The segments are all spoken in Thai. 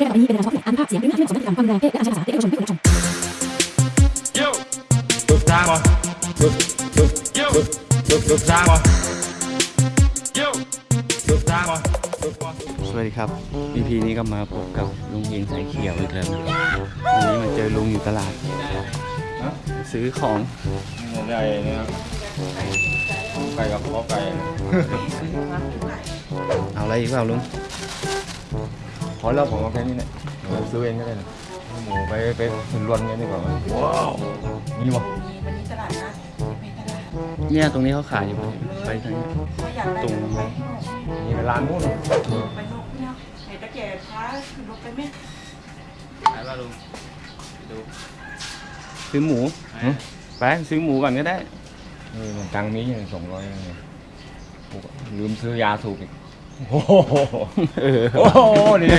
เพศแบบนี้เป็นการสอนอ่านภาพเสียงหรือหน้าที่ไม่เหมาะสมในการฟังแรงเพศและการใช้ภาษาที่เอกชนไม่ควรรับชม Yo สุดทางวะสุดสุด Yo สุดสุดทางวะ Yo สุดทางวะสุดวะสวัสดีครับ EP นี้ก็มาพบกับลุงเองสายเขียวอีกแล้ววันนี้มาเจอลุงอยู่ตลาด ซื้อของนี่ได้เนี่ยไก่กับข้อไก่ เอาอะไรอีกเปล่าลุง พอแล้วผมเอาแค่นี้แหละเราซื้อเองก็ได้นะหมูไปไปถึงรวนกันดีกว่าไหมว้าวมีวะวันนี้ตลาดนัดไปตลาดเนี่ยตรงนี้เขาขายอยู่ไปทางนี้ถ้าอยากได้ตรงไปมีร้านนู้นไปนกเนี่ยเห็นตะแก่พาขึ้นรถไปไหมขายป่ะลุงดูซื้อหมูไปซื้อหมูก่อนก็ได้นี่มันตังค์มีอย่างสองร้อยลืมซื้อยาสูบอีก โอ้โหเออโอ้โหนี่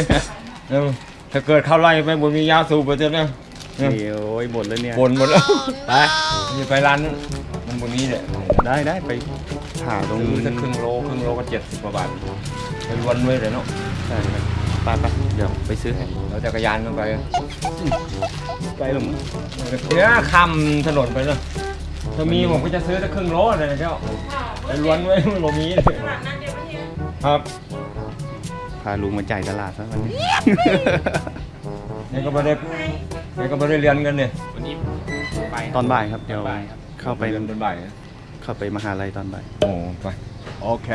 เออถ้าเกิดเข้าไล่ไปบนมียาสูบไปเจอเนี่ยนี่โอ้ยหมดแล้วเนี่ยบนหมดแล้วไปนี่ไปร้านนั้นมันบนนี้เนี่ยได้ได้ไปหาตรงซื้อสักครึ่งโลครึ่งโลก็เจ็ดสิบกว่าบาทไปวนไว้เลยเนาะใช่ครับไปไปเดี๋ยวไปซื้อให้เราจักรยานมันไปไปหรือมั้งเนี่ยคำถนนไปเนาะถ้ามีผมก็จะซื้อสักครึ่งโลเลยนะเจ้าไปวนไว้มันบ่มีตลาดนัดเดียววันนี้ ครับพาลุงมาจ่ายตลาดซะวันนี้นี่ก็ไม่ได้นี่ก็ไม่ได้เรียนกันเนี่ยตอนบ่ายครับ เดี๋ยวเข้าไปเรียนตอนบ่ายนะเข้าไปมหาลัยตอนบ่าย โอ้ไป โอเค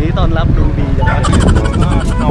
นี้ตอนรับลุงดีจังเลยเอา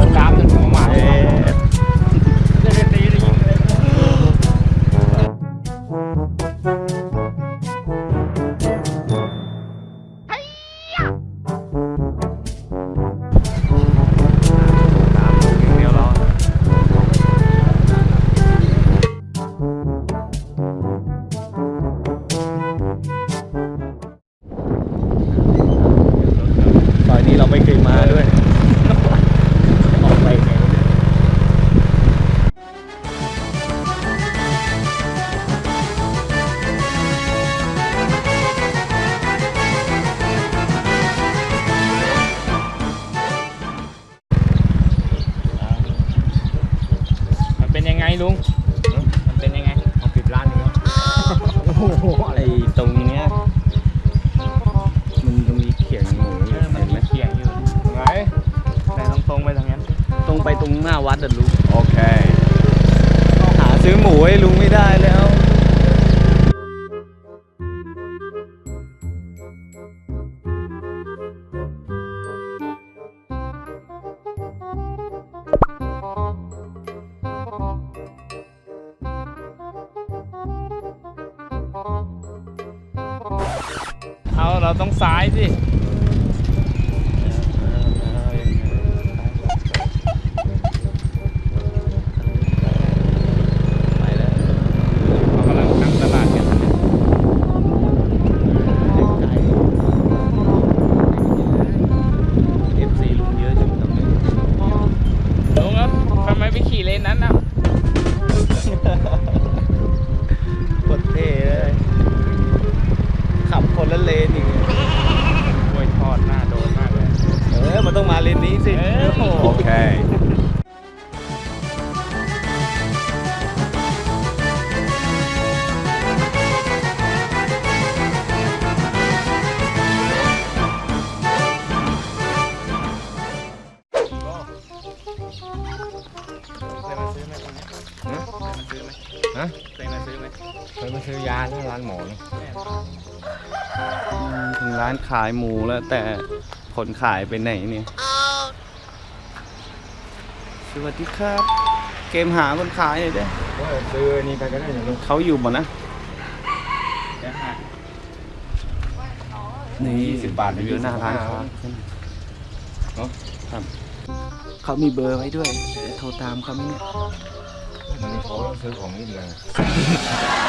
ลุง มันเป็นยังไงเอาปิดร้านนี้ครับโอ้โหไอตรงเนี้ย มันจะมีเขียงหมูอยู่เออมันเห็นไหมมีเขียงอยู่ไงแต่ต้องตรงไปทางนั้น ตรงไปตรงหน้าวัดอะลุง โอเค หาซื้อหมูให้ลุงไม่ได้แล้ว เราต้องซ้ายสิ ต้องมาเลนนี้สิเออโหโอเคเคยมาซื้อไหมคนนี้เคยมาซื้อไหมฮะเคยมาซื้อไหมเคยมาซื้อยาที่ร้านหมอนะถึงร้านขายหมูแล้วแต่ คนขายไปไหนเนี่ย สวัสดีครับ เกมหาคนขายหน่อยเด้ว่าซื้อนี่ไปก็ได้นะลูกเขาอยู่บ่นะเดี๋ยวหานี่20บาทอยู่หน้าร้านค้าเนาะครับ เขามีเบอร์ไว้ด้วยเดี๋ยวโทรตามเขาไหมเนี่ยมันมีเขาต้องซื้อของนี่เลย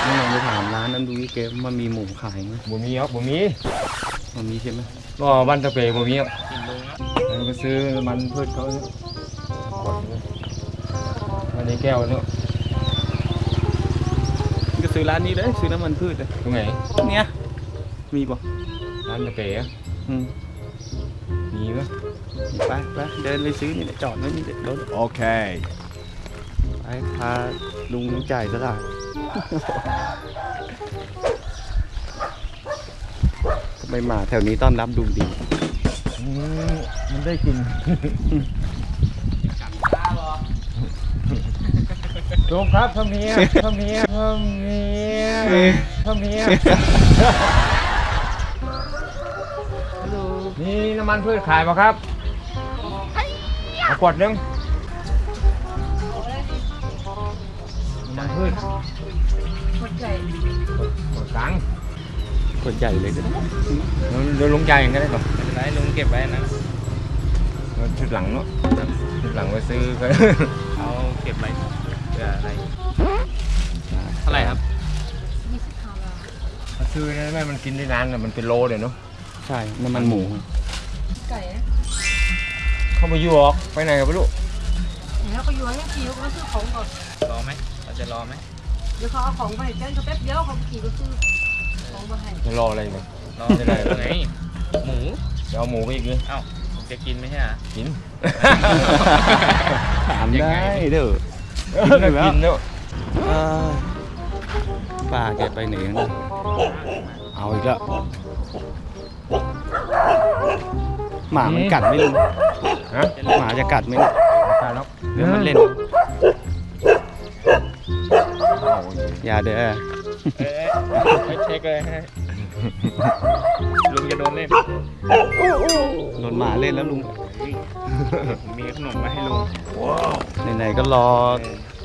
ไม่ลองไปถามร้านนั้นดูดิเกมมันมีหมูขายไหมบ่มีครับบ่มีมันมีใช่ไหม ก็บ้านตะเปยบ่มีครับกินลุงครับซื้อมันพืชเขาเนี่ยขวดนึงอันนี้แก้วเนาะก็ซื้อร้านนี้เลยซื้อน้ำมันพืชเลยตรงไหนเนี่ยมีป่ะร้านตะเป๋อะอืมมีปะไปไปเดินไปซื้อนี่แหละจอดไว้นี่เด็ดรถโอเคไปพาลุงจ่ายตลาด ทำ ไมหมาแถวนี้ต้อนรับดูดี มันได้กินลุงครับพ่อเมียพ่อเมียพ่อเมียพ่อเมียนี่น้ำมันพืชขายป่ะครับเอาขวดหนึงน้ำมันพืชหมดใจขวดกลาง คนใหญ่เลยนะเดี๋ยวลุงใจายเองก็ได้ก่อนไม่เป็นไรลุงเก็บไว้นะชุดหลังเนาะชุดหลังไปซื้อก็เอาเก็บไว้เผื่ออะไรเท่าไหร่ครับซื้อได้ไหมมันกินได้นานนะมันเป็นโลเลยเนาะใช่น้ำมันหมูไก่นะเข้ามาอยู่หรอกไปไหนกันไม่รู้แล้วก็อยู่ให้ขี่เขาซื้อของก่อนรอไหมเราจะรอไหมเดี๋ยวเขาเอาของไปแจ้งเขาแป๊บเดียวเขาขี่ก็ซื้อของมาให้ จะรออะไรเนี่ยรอไม่ได้ไงหมูจะเอาหมูไปอีกเลยเอ้าจะกินไหมใช่ไหมกินถามได้เด้อกินแล้วกินแล้วเอ้ยป้าแกไปไหนนะเอาอีกแล้วหมามันกัดไหมลุงฮะหมาจะกัดไหมเนี่ยตายแล้วเดี๋ยวมันเล่นเอาอีกอย่าเด้อ เอ้ยไม่เช็คเลยให้ลุงจะโดนเล่นโดนหมาเล่นแล้วลุงผมมีขนมมาให้ลุงไหนๆก็รอ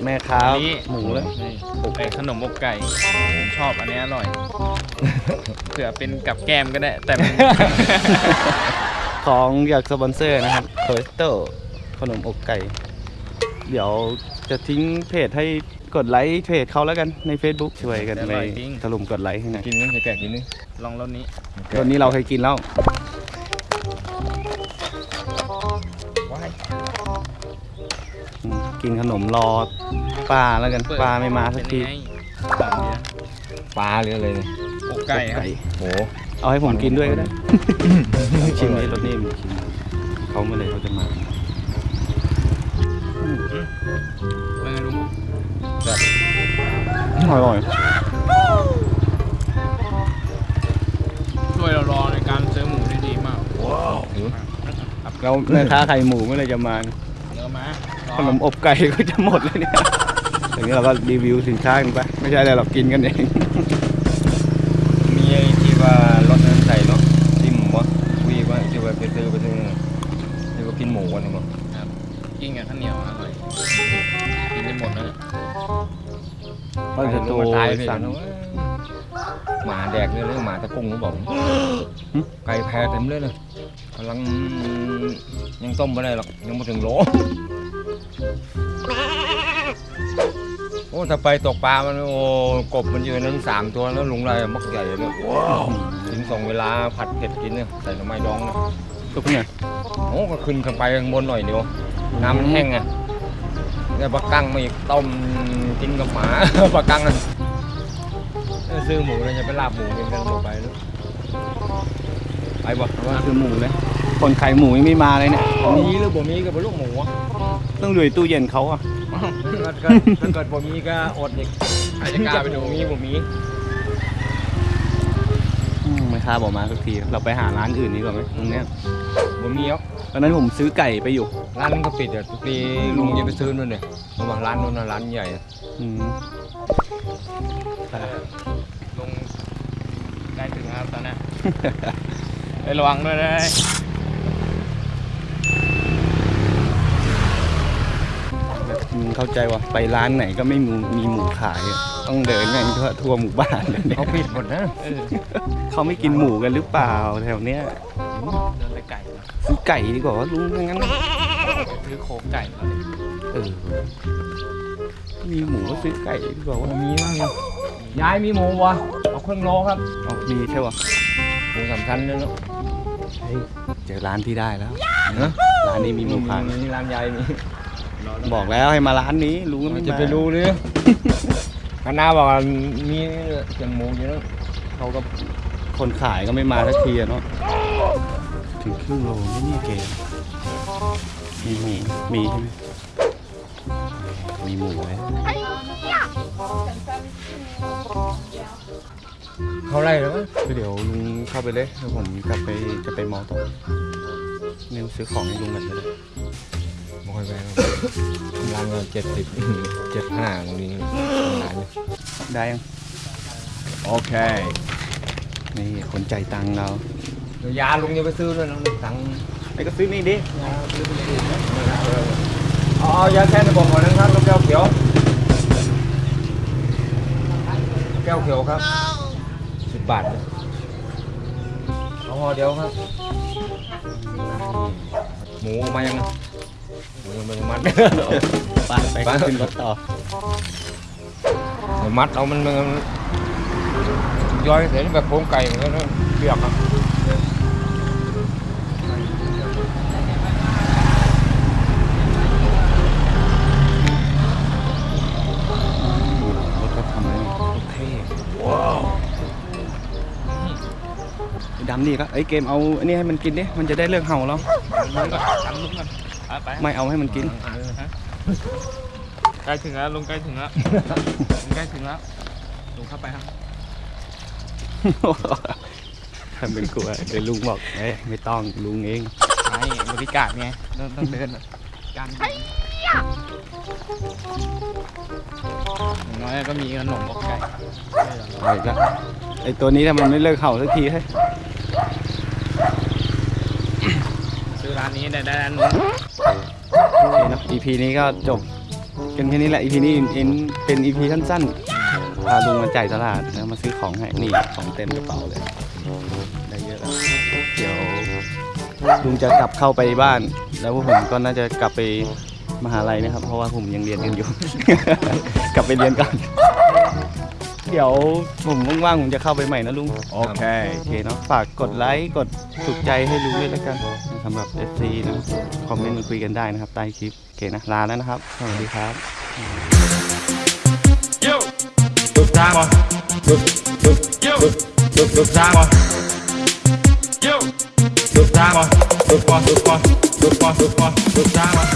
แม่ค้าอันนี้หมูแล้วนี่ไอ้ขนมอกไก่ผมชอบอันนี้อร่อยเผื่อเป็นกับแกล้มก็ได้ แต่มันของอยากสปอนเซอร์นะครับโคสโตขนมอกไก่ เดี๋ยวจะทิ้งเพจให้ กดไลค์เพจเขาแล้วกันใน Facebook ช่วยกันไปถล่มกดไลค์ให้หน่อยกินนึงจะแกะกินนึงลองรสนี้ตอนนี้เราเคยกินแล้วว้ายอืมกินขนมรอป้าแล้วกันป้าไม่มาสักทีเป็นไงหอมดีนะปลาหรืออะไรเนี่ยอกไก่ครับโหเอาให้ผมกินด้วยก็ได้ชิมในรถนี่ชิมเขาเมื่อไหร่เขาจะมาเป็นไงลุง อร่อยช่วยเรารอในการซื้อหมูได้ดีมากหิวแล้วแม่ค้าไข่หมูเมื่อไหร่จะมาเนื้อมาขนมอบไก่ก็จะหมดเลยเนี่ยอย่างนี้เราก็รีวิวสินค้ากันไป ไม่ใช่อะไรหรอกกินกันเอง มีไอ้ที่ว่า โตตายไปสั่งแล้วหมาแดกเนี่ยเลยหมาตะกุงเขาบอกไก่แพ้เต็มเลยเลยกำลังยังต้มไม่ได้หรอกยังไม่ถึงโลโอ้ถ้าไปตกปลามันโอ้กบมันยืนนั้นสามตัวแล้วลุงไรมักใหญ่เลยถึงส่งเวลาผัดเผ็ดกินเนี่ยใส่หน่อไม้ดองเนี่ยทุกเนี่ยโอ้ก็ขึ้นขึ้นไปข้างบนหน่อยเดียวน้ำมันแห้งอะแล้วปลากังมาอีกต้มกินกับหมาปลากังอะเออ ซื้อหมูเลยจะไปลาบหมูกินกันต่อไปแล้วไปบ่ว่าคือหมูเลย คนขายหมูยังไม่มาเลยเนี่ยมีหรือบ่มีก็เป็นลูกหมูอะต้องดูในตู้เย็นเขาอะถ้าเกิดถ้าเกิดบ่มีก็อดอีกใครจะกล้าไปดูบ่มีบ่มีอืมไม่ค้าบอกมาสักที เราไปหาร้านอื่นดีกว่าไหมตรงเนี้ยบ่มีหรอกตอนนั้นผมซื้อไก่ไปอยู่ ร้านนั้นก็ปิดอะทุกทีลุงจะไปซื้อนู่นเนี่ยเพราะว่าร้านนู้นน่ะร้านใหญ่อะอืม ลุงใกล้ถึงแล้วครับตอนนี้ไประวังด้วยนะอืมเข้าใจว่าไปร้านไหนก็ไม่มีมีหมูขายอะต้องเดินกันทั่วทั่วหมู่บ้านเลยเนี่ยเขาปิดหมดนะเออเขาไม่กินหมูกันหรือเปล่าแถวเนี้ยเดินไปไก่เนอะซื้อไก่ดีกว่าว่าลุงงั้นนะซื้อโครงไก่แล้วเนี่ยเออมีหมูก็ซื้อไก่ดีกว่าว่าบ่มีมั้งเนี่ยยายมีหมูวะเอา ครึ่งโลครับอ๋อมีใช่ปะหมูสามชั้นเลยเนาะแพเจอร้านที่ได้แล้วนะร้านนี้มีหมูพันมีร้านใหญ่มีบอกแล้วให้มาร้านนี้ลุงก็มัไม่นมาจะไปรู้หรือคณะบอกว่ามีเสียงหมูอยู่แล้วเขาก็คนขายก็ไม่มาสักทีอะเนาะถึงครึ่งโลไม่เนี่ยเกมมีหมูมีใช่ไหมมีหมูไว้ เขาไล่แล้วเดี๋ยวลุงเข้าไปเลยเดี๋ยวผมกลับไปจะไปมอต่อเงินซื้อของให้ลุงกันก็ได้ไม่ค่อยแพงร้านก็เจ็ดสิบเจ็ดห้าตรงนี้ร้านนี้ได้ยัง โอเค นี่คนใจายตังค์เราเดี๋ยวยาลุงจะไปซื้อด้วยนะตังค์ไอ้ก็ซื้อนี่ดิยาซื้อไปเลยนะเออเอาเอายาแค่ในบอกก่อนนะครับลูกแก้วเขียว แก้วเขียวครับสิ บบาทเอาห่อเดียวครับ หมูมายังหมูยังไม่ได้มัดไปไปขึ้นรถต่อเดี๋ยวมัดเอามันมันย่อยเสร็จแบบโครงไก่เหมือนกันนะเปียกครั นี่ก็ไอ้ยเกมเอาอันนี้ให้มันกินดิมันจะได้เลิกเห่าแล้วลุงก่อนทำลุงก่อนไปไปไม่เอาให้มันกินใกล้ถึงแล้วลุงใกล้ถึงแล้วลุงใกล้ถึงแล้วลุงเข้าไปครับทำเป็นกลัวเดี๋ยวลุงบอกเอ้ยไม่ต้องลุงเองไอ้บริการไงต้องต้องเดินกันอย่างน้อยก็มีขนมอกไก่ไอ้ก็ไอ้ตัวนี้ถ้ามันไม่เลิกเห่าสักทีให้ย ซื้อร้านนี้ได้ได้ร้านนู้นโอเคเนอะ EP นี้ก็จบกันแค่นี้แหละ EP นี้เอ็นเป็น EP สั้นๆพาลุงมาจ่ายตลาดแล้วมาซื้อของให้นี่ของเต็มกระเป๋าเลย ได้เยอะแล้วเดี๋ยวลุงจะกลับเข้าไปบ้าน แล้วพวกผมก็น่าจะกลับไปมหาลัยนะครับ เพราะว่าผมยังเรียนกันอยู่ กลับไปเรียนก่อน เดี๋ยวผมว่างๆผมจะเข้าไปใหม่นะลุง โอเค โอเคเนาะ ฝากกดไลค์ กดถูกใจให้ลุงด้วยแล้วกันสำหรับ FC นะ คอมเมนต์มาคุยกันได้นะครับ ใต้คลิป โอเคนะ ลาแล้วนะครับ สวัสดีครับลูกจ้างวะลูกลูกลูกลูกลูกจ้างวะลูกจ้างวะลูกปอลูกปอลูกปอลูกปอลูกจ้างวะ